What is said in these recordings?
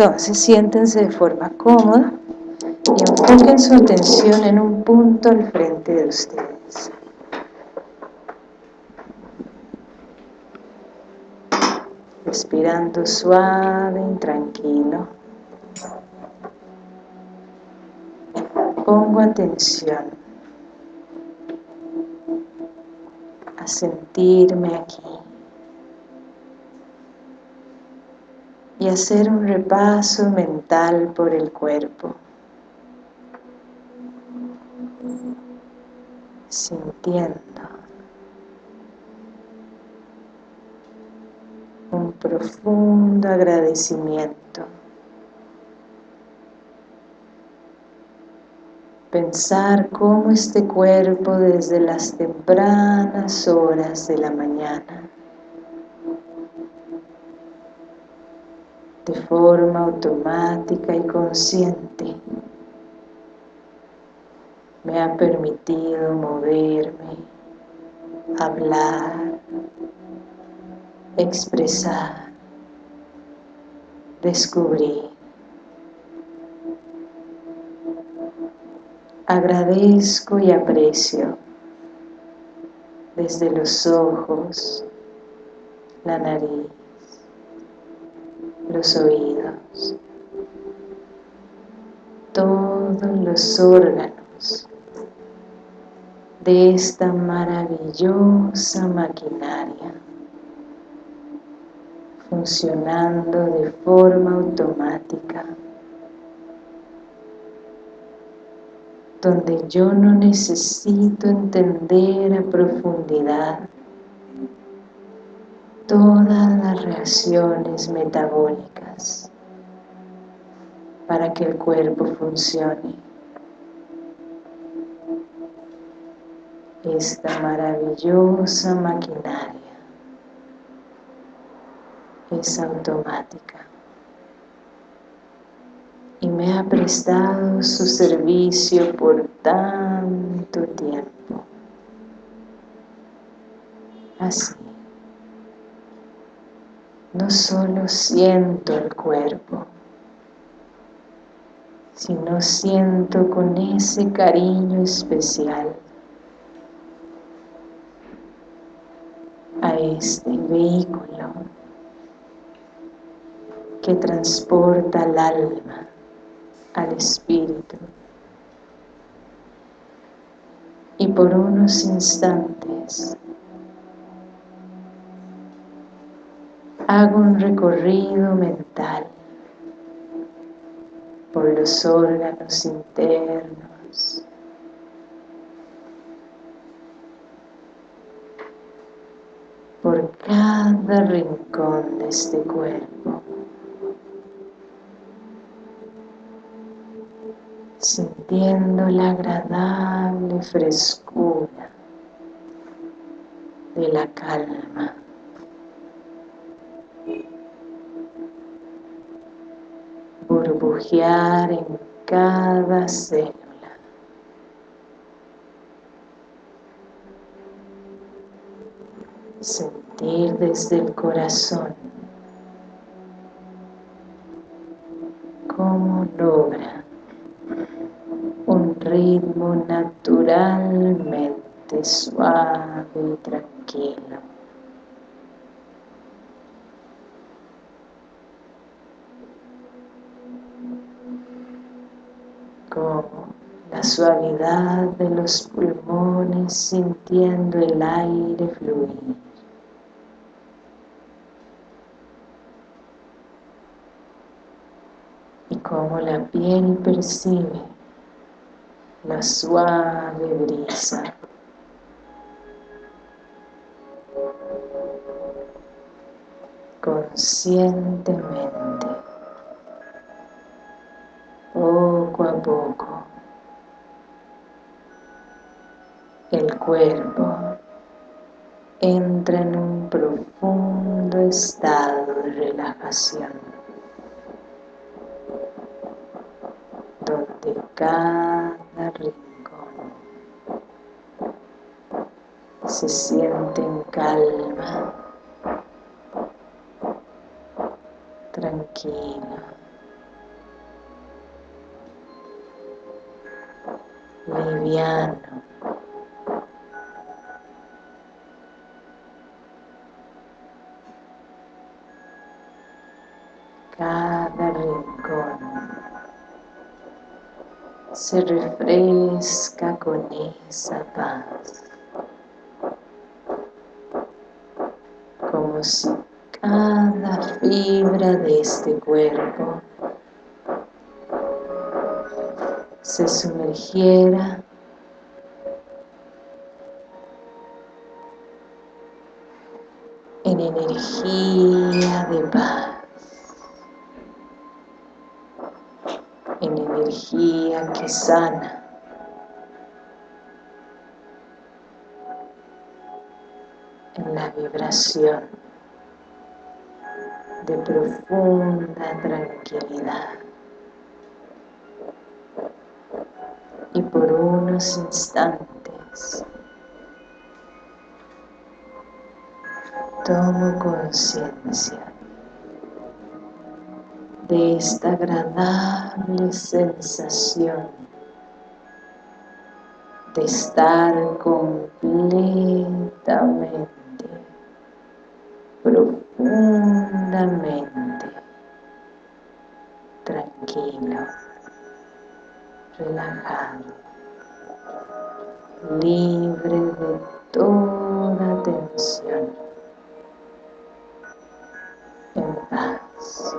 Entonces siéntense de forma cómoda y enfoquen su atención en un punto al frente de ustedes. Respirando suave y tranquilo. Pongo atención a sentirme aquí. Y hacer un repaso mental por el cuerpo. Sintiendo un profundo agradecimiento. Pensar cómo este cuerpo desde las tempranas horas de la mañana de forma automática y consciente me ha permitido moverme, hablar, expresar, descubrir. Agradezco y aprecio desde los ojos, la nariz, los oídos, todos los órganos de esta maravillosa maquinaria funcionando de forma automática donde yo no necesito entender a profundidad todas las reacciones metabólicas para que el cuerpo funcione. Esta maravillosa maquinaria es automática y me ha prestado su servicio por tanto tiempo. Así no solo siento el cuerpo, sino siento con ese cariño especial a este vehículo que transporta al alma, al espíritu. Y por unos instantes hago un recorrido mental por los órganos internos, por cada rincón de este cuerpo, sintiendo la agradable frescura de la calma. Burbujear en cada célula. Sentir desde el corazón cómo logra un ritmo naturalmente suave y tranquilo. La suavidad de los pulmones sintiendo el aire fluir. Y como la piel percibe la suave brisa. Conscientemente. cuerpo entra en un profundo estado de relajación, donde cada rincón se siente en calma, tranquilo. liviano se refresca con esa paz. Como si cada fibra de este cuerpo se sumergiera energía que sana, en la vibración de profunda tranquilidad. y por unos instantes tomo conciencia de esta agradable sensación de estar completamente, profundamente tranquilo relajado, libre de toda tensión, en paz.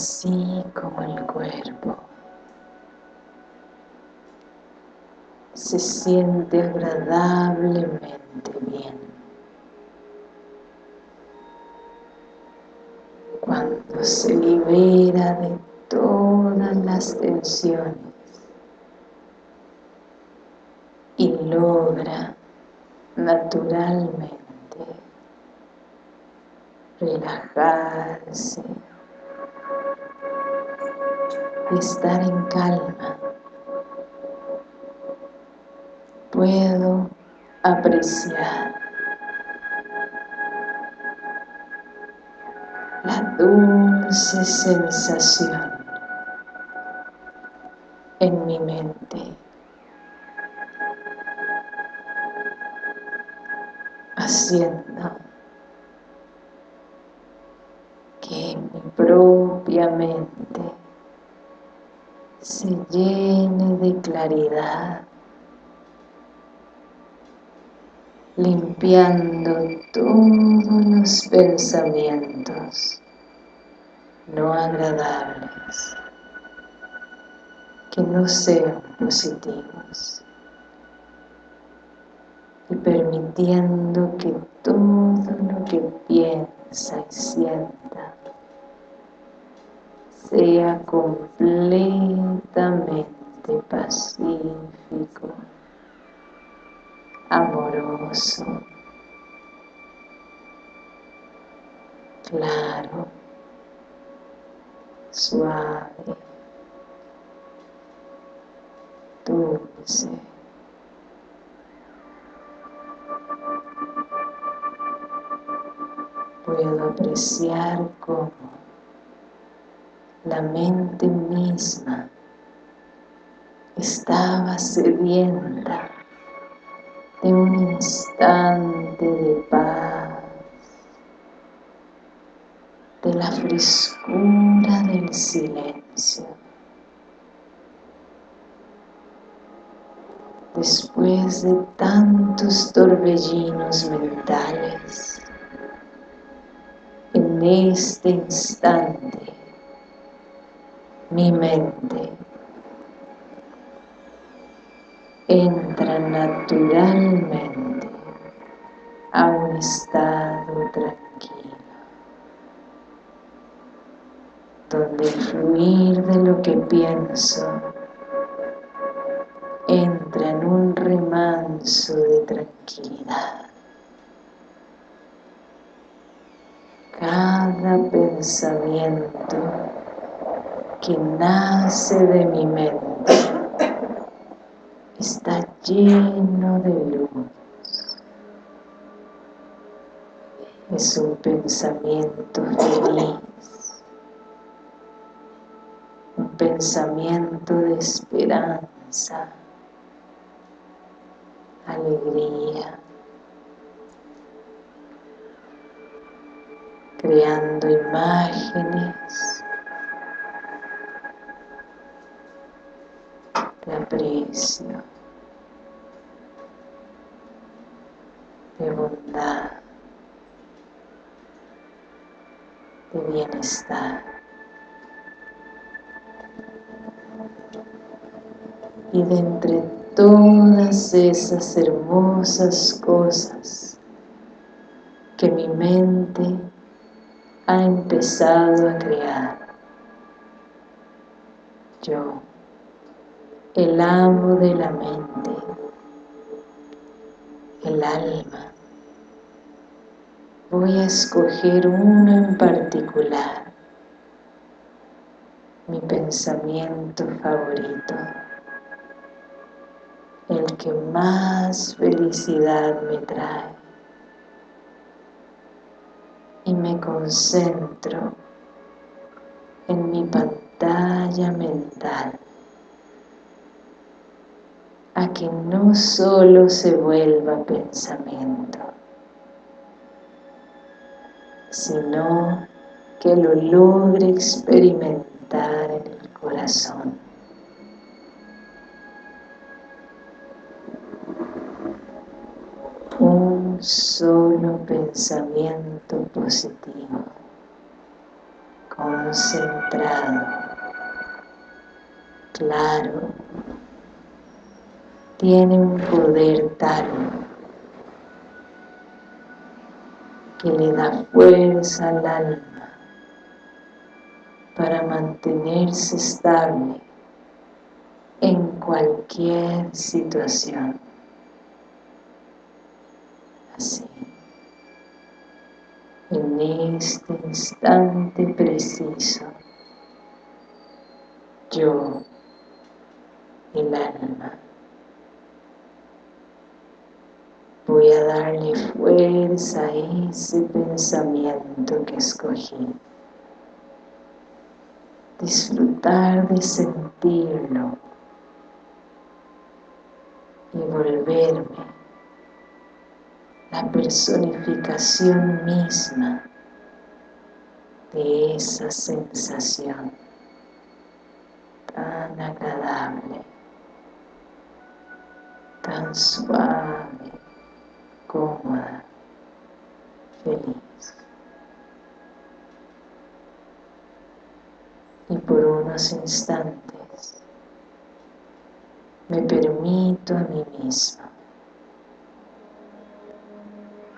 Así como el cuerpo se siente agradablemente bien. Cuando se libera de todas las tensiones y logra naturalmente relajarse estar en calma. Puedo apreciar la dulce sensación en mi mente. haciendo que mi propia mente claridad, limpiando todos los pensamientos no agradables que no sean positivos y permitiendo que todo lo que piensa y sienta sea completamente pacífico, amoroso, claro, suave, dulce. Puedo apreciar cómo la mente misma estaba sedienta de un instante de paz, de la frescura del silencio. Después de tantos torbellinos mentales, en este instante mi mente entra naturalmente. A un estado tranquilo donde el fluir de lo que pienso entra en un remanso de tranquilidad. Cada pensamiento que nace de mi mente está lleno de luz. Es un pensamiento feliz, un pensamiento de esperanza, alegría, creando imágenes. De aprecio, de bondad, de bienestar. Y de entre todas esas hermosas cosas que mi mente ha empezado a crear, yo el amo de la mente, el alma. Voy a escoger uno en particular, mi pensamiento favorito, el que más felicidad me trae. Y me concentro en mi pantalla mental. A que no solo se vuelva pensamiento, sino que lo logre experimentar en el corazón. Un solo pensamiento positivo, concentrado, claro, tiene un poder tal que le da fuerza al alma para mantenerse estable en cualquier situación. Así, en este instante preciso, yo, el alma, voy a darle fuerza a ese pensamiento que escogí. Disfrutar de sentirlo y volverme la personificación misma de esa sensación tan agradable, tan suave, cómoda, feliz. Y por unos instantes me permito a mí misma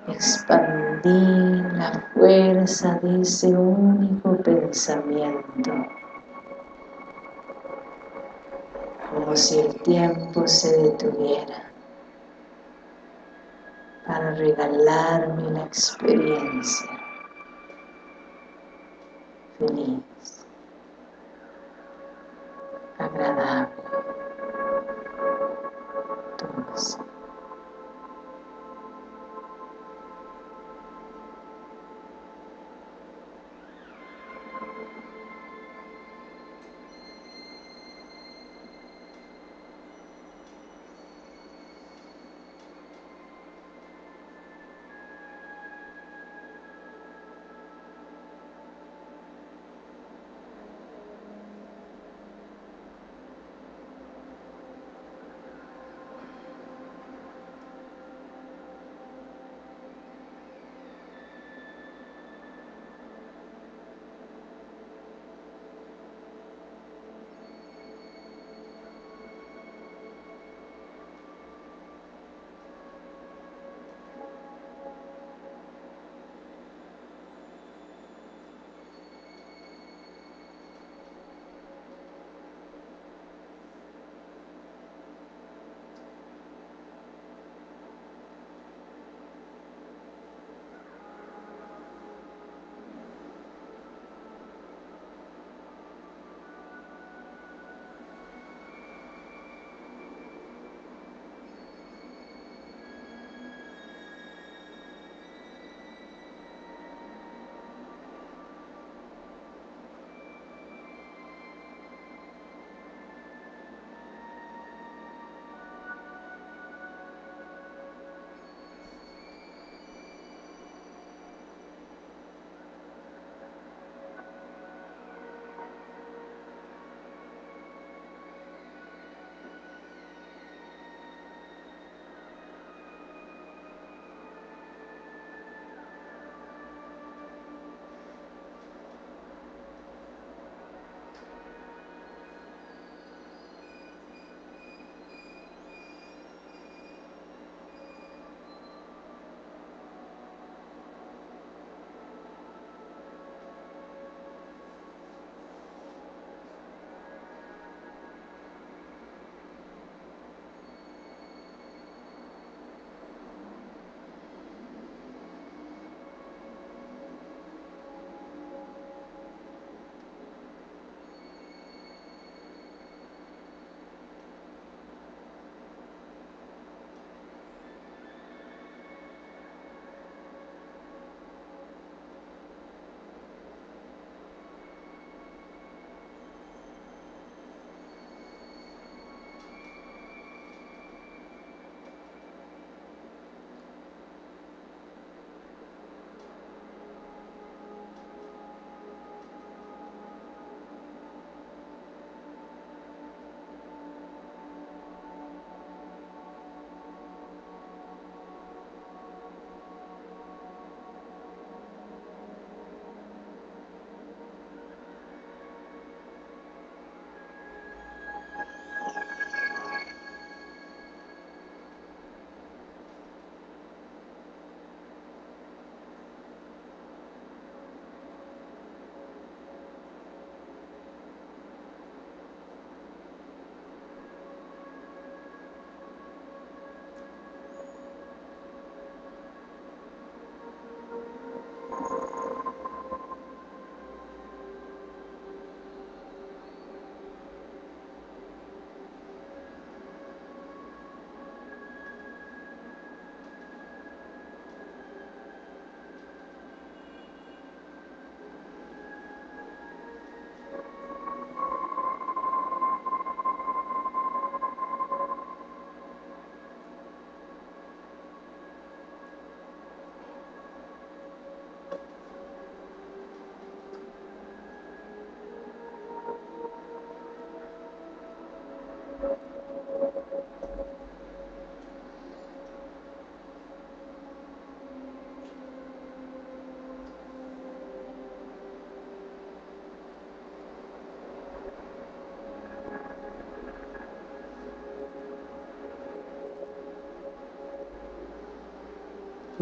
expandir la fuerza de ese único pensamiento como si el tiempo se detuviera para regalarme la experiencia feliz, agradable,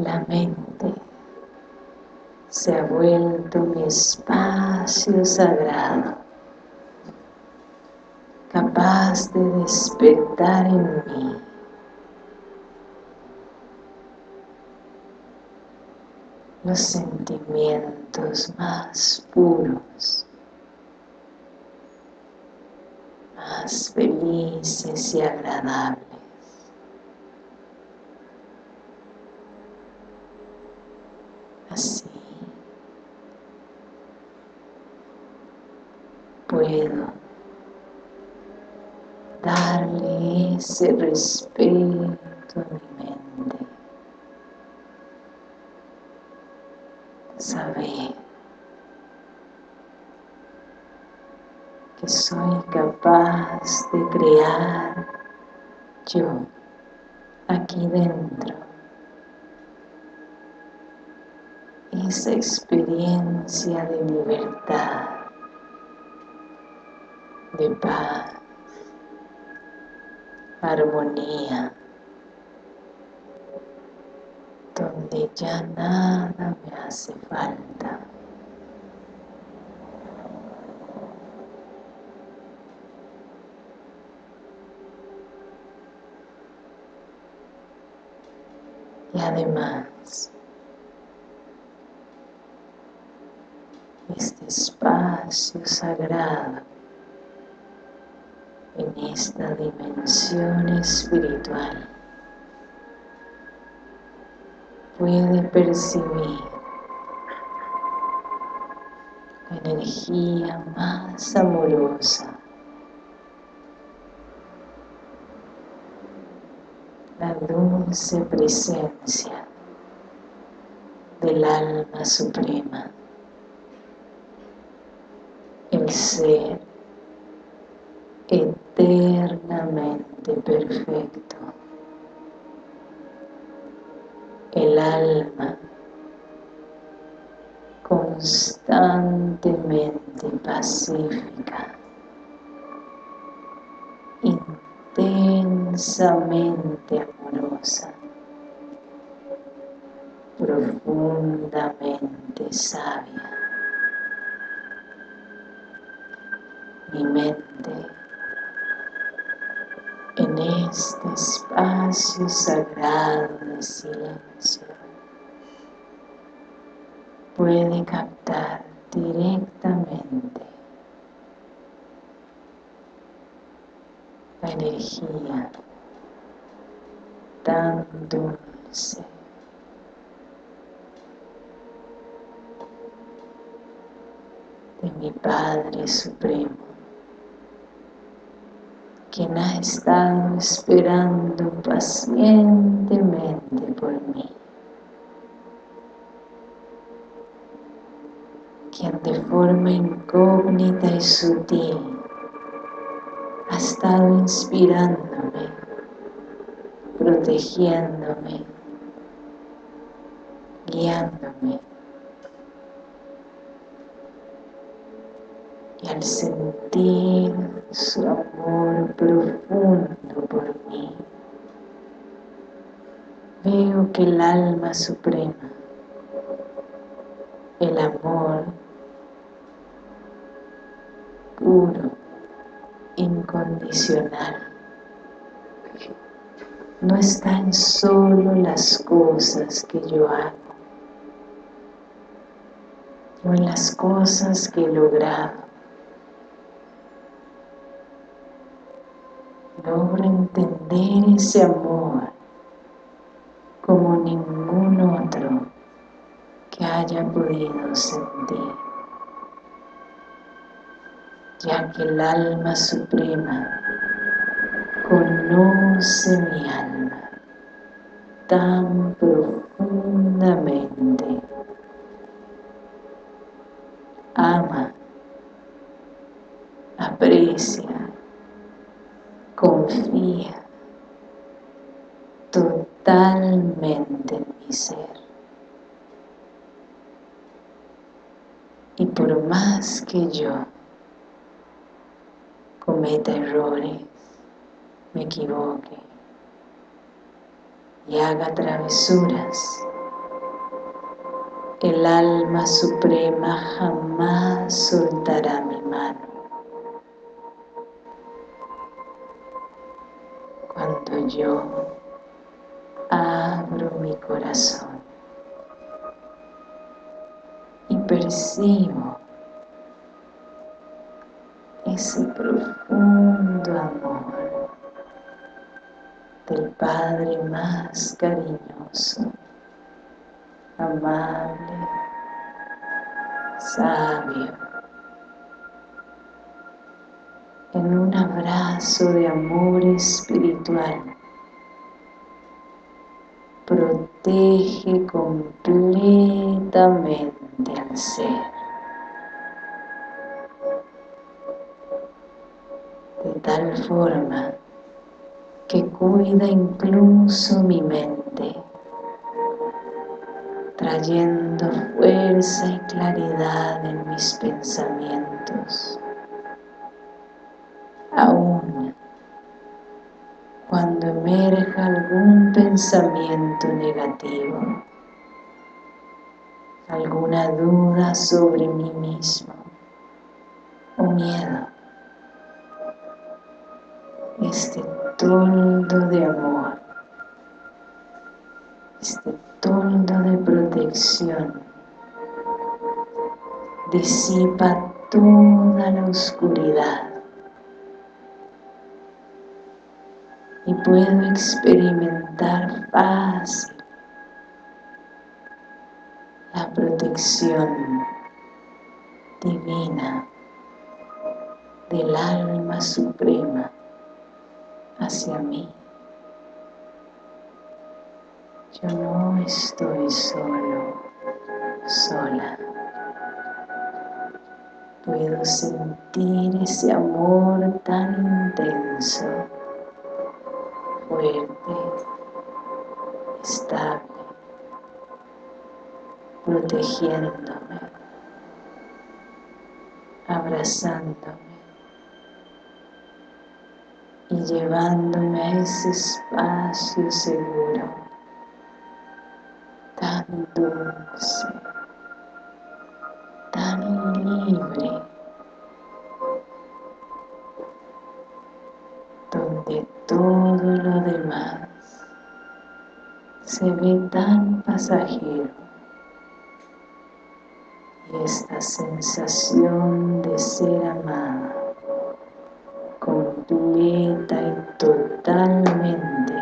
La mente se ha vuelto mi espacio sagrado, capaz de despertar en mí los sentimientos más puros, más felices y agradables. Así puedo darle ese respeto mi mente. Saber que soy capaz de crear yo aquí dentro esa experiencia de libertad, de paz, armonía, donde ya nada me hace falta. Y además, este espacio sagrado esta dimensión espiritual. Puede percibir la energía más amorosa. La dulce presencia del alma suprema. El ser eternamente perfecto el alma constantemente pacífica, intensamente amorosa, profundamente sabia. Mi mente en este espacio sagrado silencio puede captar directamente la energía tan dulce. De mi Padre Supremo quien ha estado esperando pacientemente por mí. Quien de forma incógnita y sutil ha estado inspirándome, protegiéndome, guiándome. Al sentir su amor profundo por mí. Veo que el alma suprema, el amor puro, incondicional, no está en solo las cosas que yo hago, o en las cosas que he logrado, ese amor como ningún otro que haya podido sentir. Ya que el alma suprema conoce mi alma tan profundamente ama aprecia confía totalmente en mi ser. Y por que yo cometa errores, me equivoque y haga travesuras, El alma suprema jamás soltará mi mano. Cuando yo abro mi corazón y percibo ese profundo amor del Padre más cariñoso, amable, sabio, en un abrazo de amor espiritual. Protege completamente al ser. Tal forma que cuida incluso mi mente, trayendo fuerza y claridad en mis pensamientos. Aún cuando emerja algún pensamiento negativo, alguna duda sobre mí mismo o miedo, este toldo de amor, este toldo de protección. Disipa toda la oscuridad. Y puedo experimentar fácil la protección divina del alma suprema hacia mí. Yo no estoy solo, sola. Puedo sentir ese amor tan intenso, fuerte, estable, protegiéndome, abrazándome y llevándome a ese espacio seguro, tan dulce, tan libre, donde todo lo demás se ve tan pasajero. Y esta sensación de ser amada y totalmente.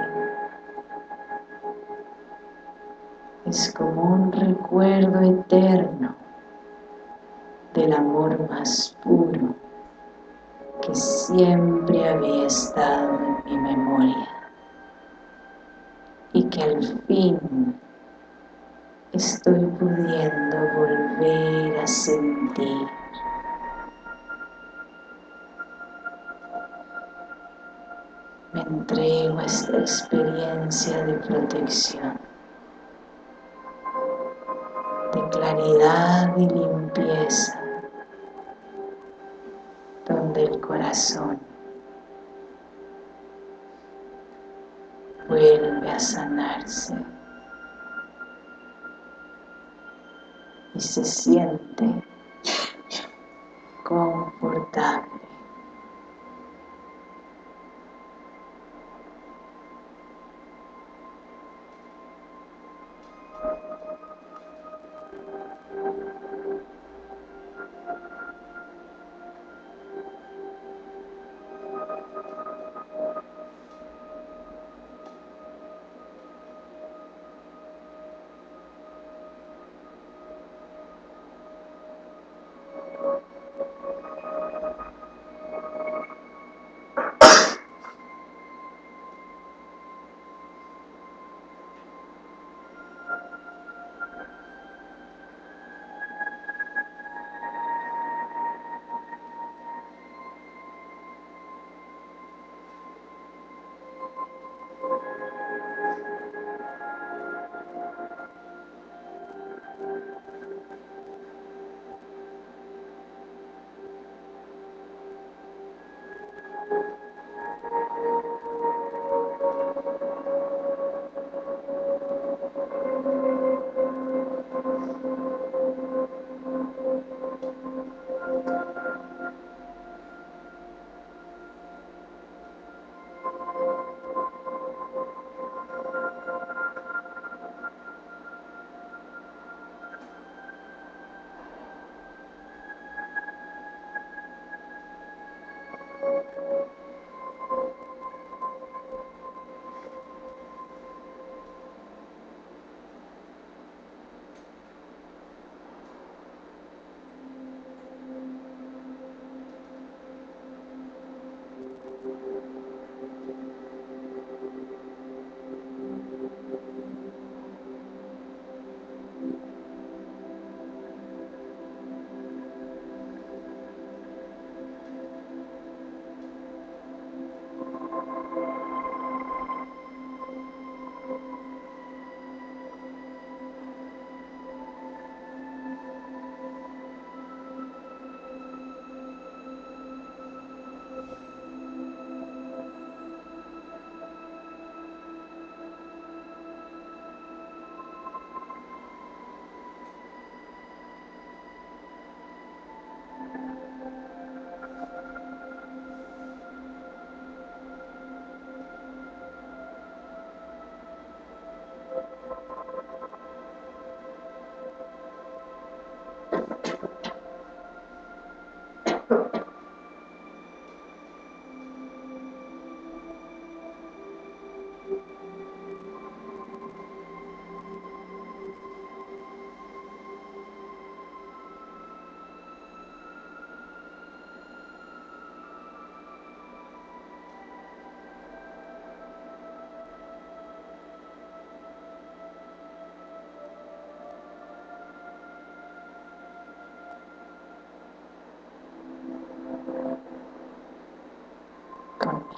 Es como un recuerdo eterno del amor más puro que siempre había estado en mi memoria y que al fin estoy pudiendo volver a sentir. Entrego esta experiencia de protección, de claridad y limpieza, donde el corazón vuelve a sanarse y se siente confortable.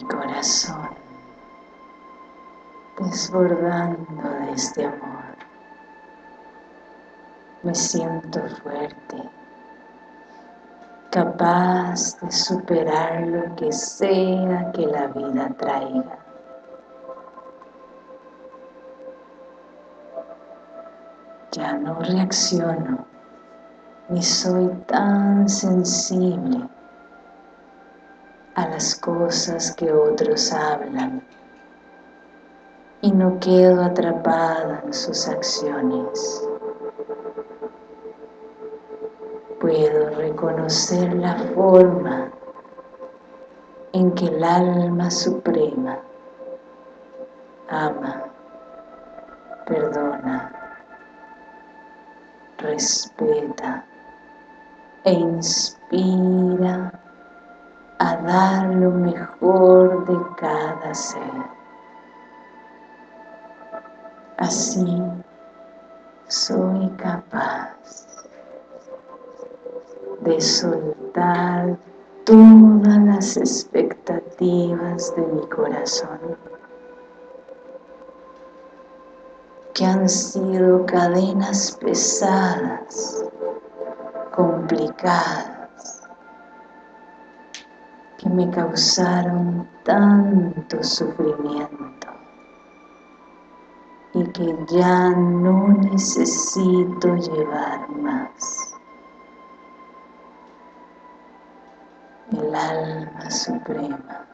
Corazón desbordando de este amor. Me siento fuerte, capaz de superar lo que sea que la vida traiga. Ya no reacciono, ni soy tan sensible las cosas que otros hablan y no quedo atrapada en sus acciones. Puedo reconocer la forma en que el alma suprema ama, perdona, respeta e inspira a dar lo mejor de cada ser. Así soy capaz de soltar todas las expectativas de mi corazón que han sido cadenas pesadas, complicadas, que me causaron tanto sufrimiento y que ya no necesito llevar más. El alma suprema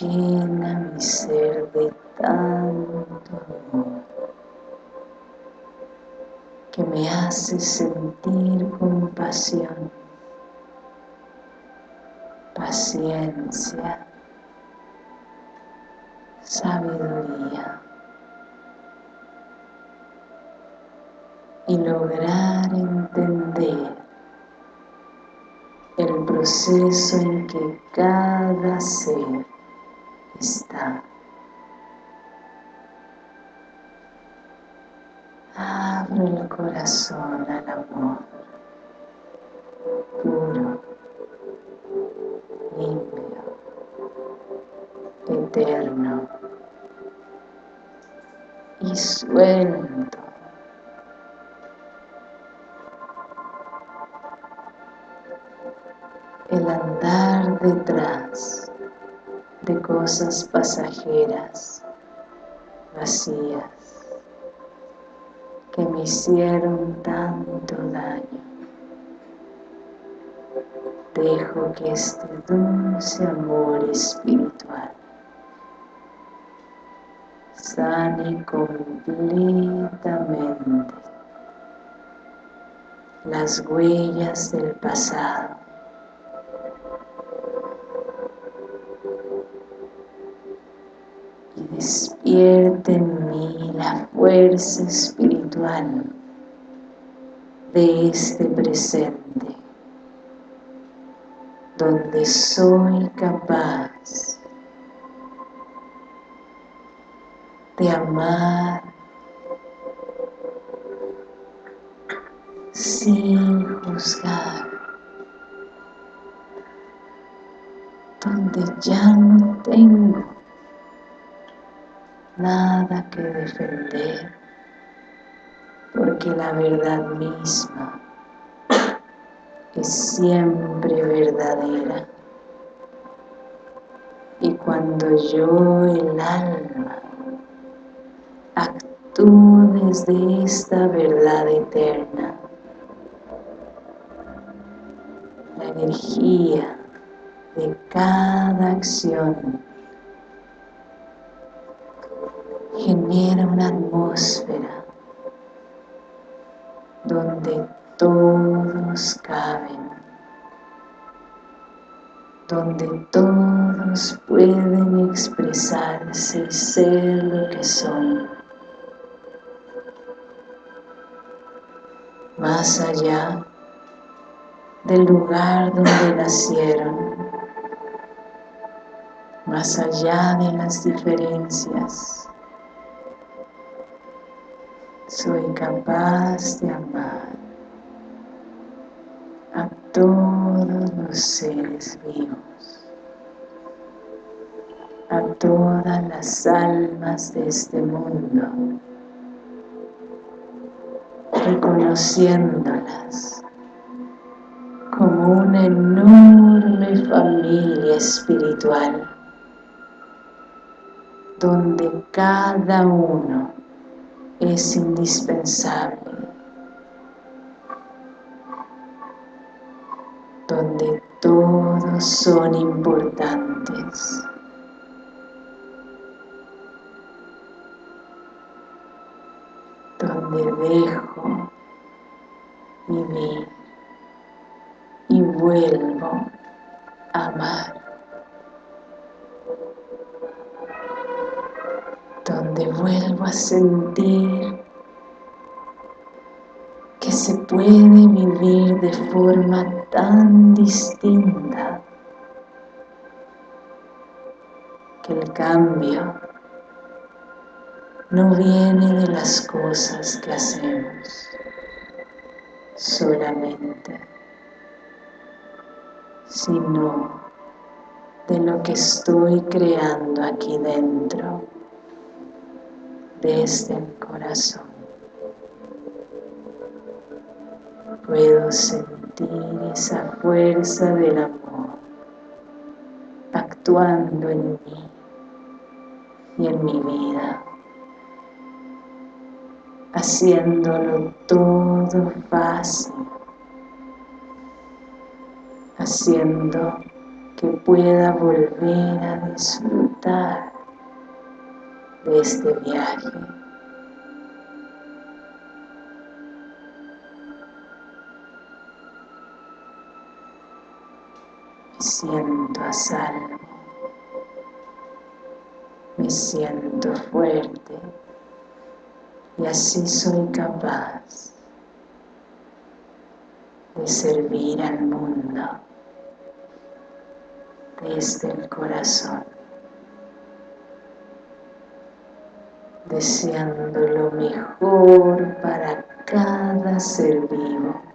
llena mi ser de tanto amor que me hace sentir compasión, paciencia, sabiduría y lograr entender el proceso en que cada ser está. Abro el corazón al amor puro, limpio, eterno y suelto. El andar detrás de cosas pasajeras, vacías, que me hicieron tanto daño. Dejo que este dulce amor espiritual sane completamente las huellas del pasado. Y despierte en mí la fuerza espiritual de este presente, donde soy capaz de amar sin juzgar, donde ya no tengo nada que defender, porque la verdad misma es siempre verdadera. Y cuando yo, el alma, actúo desde esta verdad eterna. La energía de cada acción genera una atmósfera donde todos caben, donde todos pueden expresarse y ser lo que son. más allá del lugar donde nacieron, más allá de las diferencias. Soy capaz de amar todos los seres vivos, a todas las almas de este mundo, reconociéndolas como una enorme familia espiritual donde cada uno es indispensable, donde todos son importantes. donde dejo vivir y vuelvo a amar. Donde vuelvo a sentir se puede vivir de forma tan distinta que el cambio no viene de las cosas que hacemos solamente sino de lo que estoy creando aquí dentro, desde el corazón. Puedo sentir esa fuerza del amor actuando en mí y en mi vida, haciéndolo todo fácil haciendo que pueda volver a disfrutar de este viaje. Siento a salvo, me siento fuerte y así soy capaz de servir al mundo desde el corazón, deseando lo mejor para cada ser vivo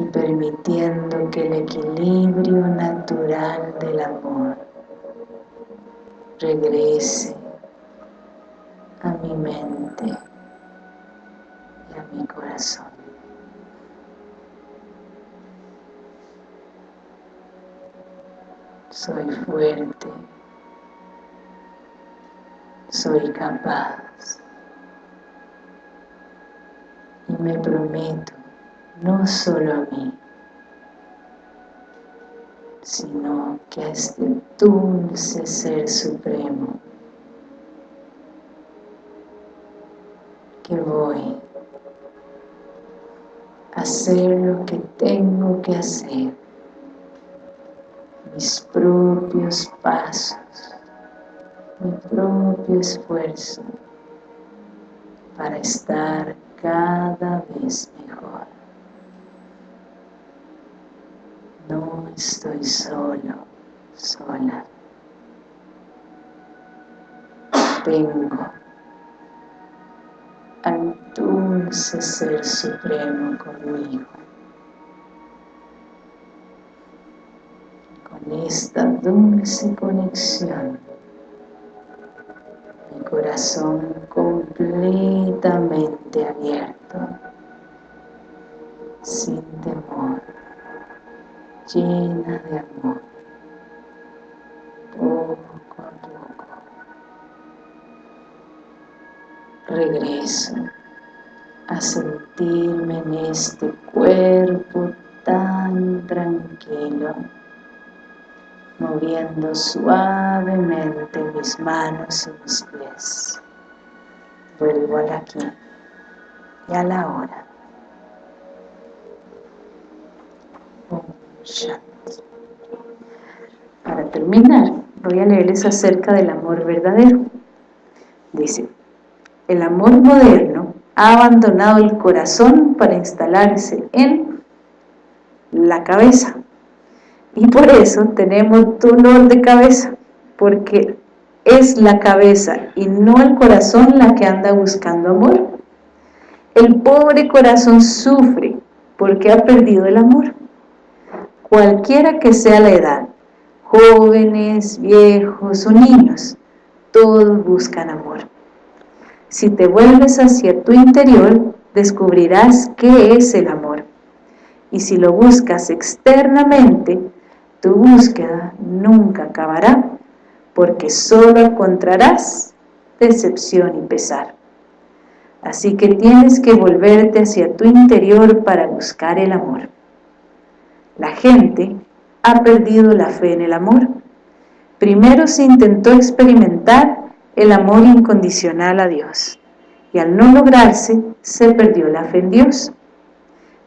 y permitiendo que el equilibrio natural del amor regrese a mi mente y a mi corazón. soy fuerte, soy capaz y me prometo no solo a mí, sino que a este dulce Ser Supremo que voy a hacer lo que tengo que hacer mis propios pasos, mi propio esfuerzo para estar cada vez mejor. No estoy solo, sola. Tengo al dulce Ser Supremo conmigo. esta dulce conexión, mi corazón completamente abierto, sin temor, llena de amor, poco a poco. Regreso a sentirme en este cuerpo tan tranquilo moviendo suavemente mis manos y mis pies. Vuelvo al aquí y a la hora. Para terminar, voy a leerles acerca del amor verdadero. Dice, el amor moderno ha abandonado el corazón para instalarse en la cabeza y por eso tenemos dolor de cabeza, porque es la cabeza y no el corazón la que anda buscando amor. El pobre corazón sufre porque ha perdido el amor. Cualquiera que sea la edad, jóvenes, viejos o niños, todos buscan amor. Si te vuelves hacia tu interior, descubrirás qué es el amor. Y si lo buscas externamente, tu búsqueda nunca acabará, porque solo encontrarás decepción y pesar. Así que tienes que volverte hacia tu interior para buscar el amor. La gente ha perdido la fe en el amor. Primero se intentó experimentar el amor incondicional a Dios. Y al no lograrse, se perdió la fe en Dios.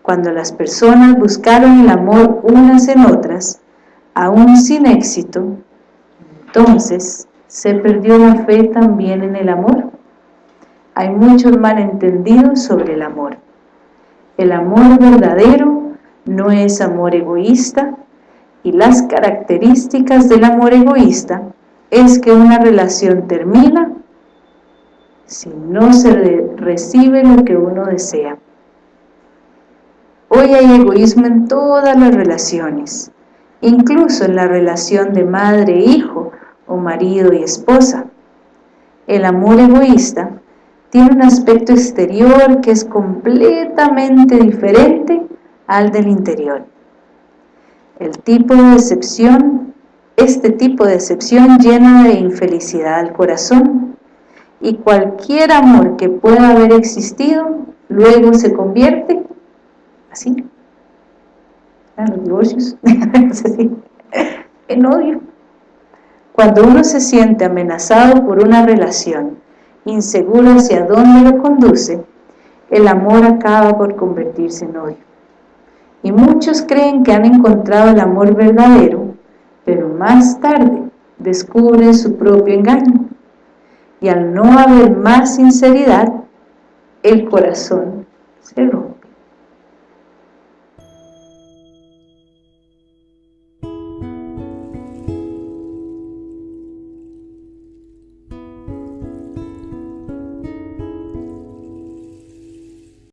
Cuando las personas buscaron el amor unas en otras, aún sin éxito, entonces se perdió la fe también en el amor. Hay muchos malentendidos sobre el amor. El amor verdadero no es amor egoísta y las características del amor egoísta es que una relación termina si no se recibe lo que uno desea. Hoy hay egoísmo en todas las relaciones, incluso en la relación de madre-hijo o marido y esposa. El amor egoísta tiene un aspecto exterior que es completamente diferente al del interior. El tipo de decepción este tipo de decepción llena de infelicidad al corazón y cualquier amor que pueda haber existido luego se convierte así en los divorcios en odio cuando uno se siente amenazado por una relación inseguro hacia dónde lo conduce el amor acaba por convertirse en odio y muchos creen que han encontrado el amor verdadero pero más tarde descubre su propio engaño y al no haber más sinceridad, el corazón se rompe.